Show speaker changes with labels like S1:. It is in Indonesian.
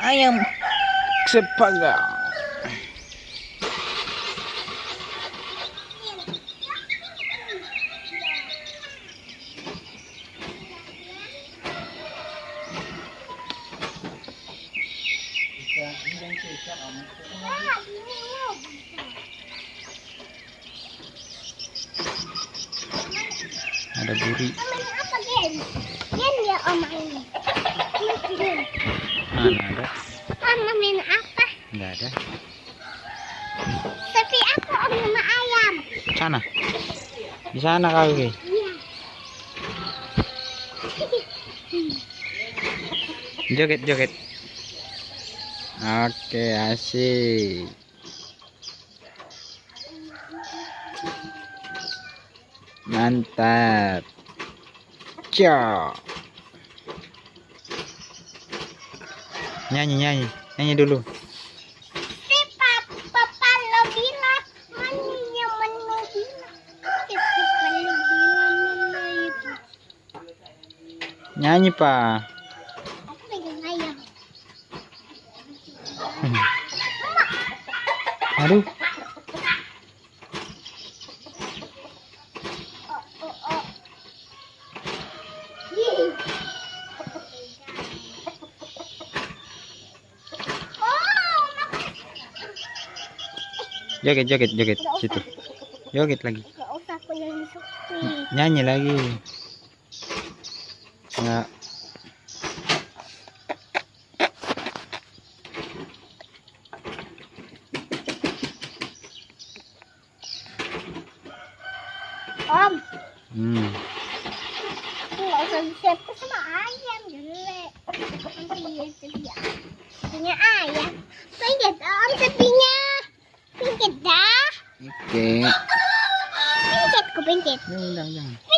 S1: ayam sepaga. Ada buri.
S2: Main apa Gen? Gen ya om main.
S1: Mana ada?
S2: Mama main apa?
S1: Enggak ada.
S2: Tapi apa om sama ayam?
S1: Sana. Di sana kali.
S2: Iya.
S1: Joget joget. Oke, asik. Mantap. Ciao. Nyanyi nyanyi. Nyanyi dulu.
S2: Si papa papa
S1: Joget joget joget situ. Joget lagi.
S2: Usah.
S1: Nyanyi lagi. Enggak.
S2: Om,
S1: Hmm.
S2: nggak usah disiapkan sama ayam jelek. Nanti dia sedia. Punya ayam.
S1: Oke.
S2: Ku.
S1: Jangan jangan. jangan.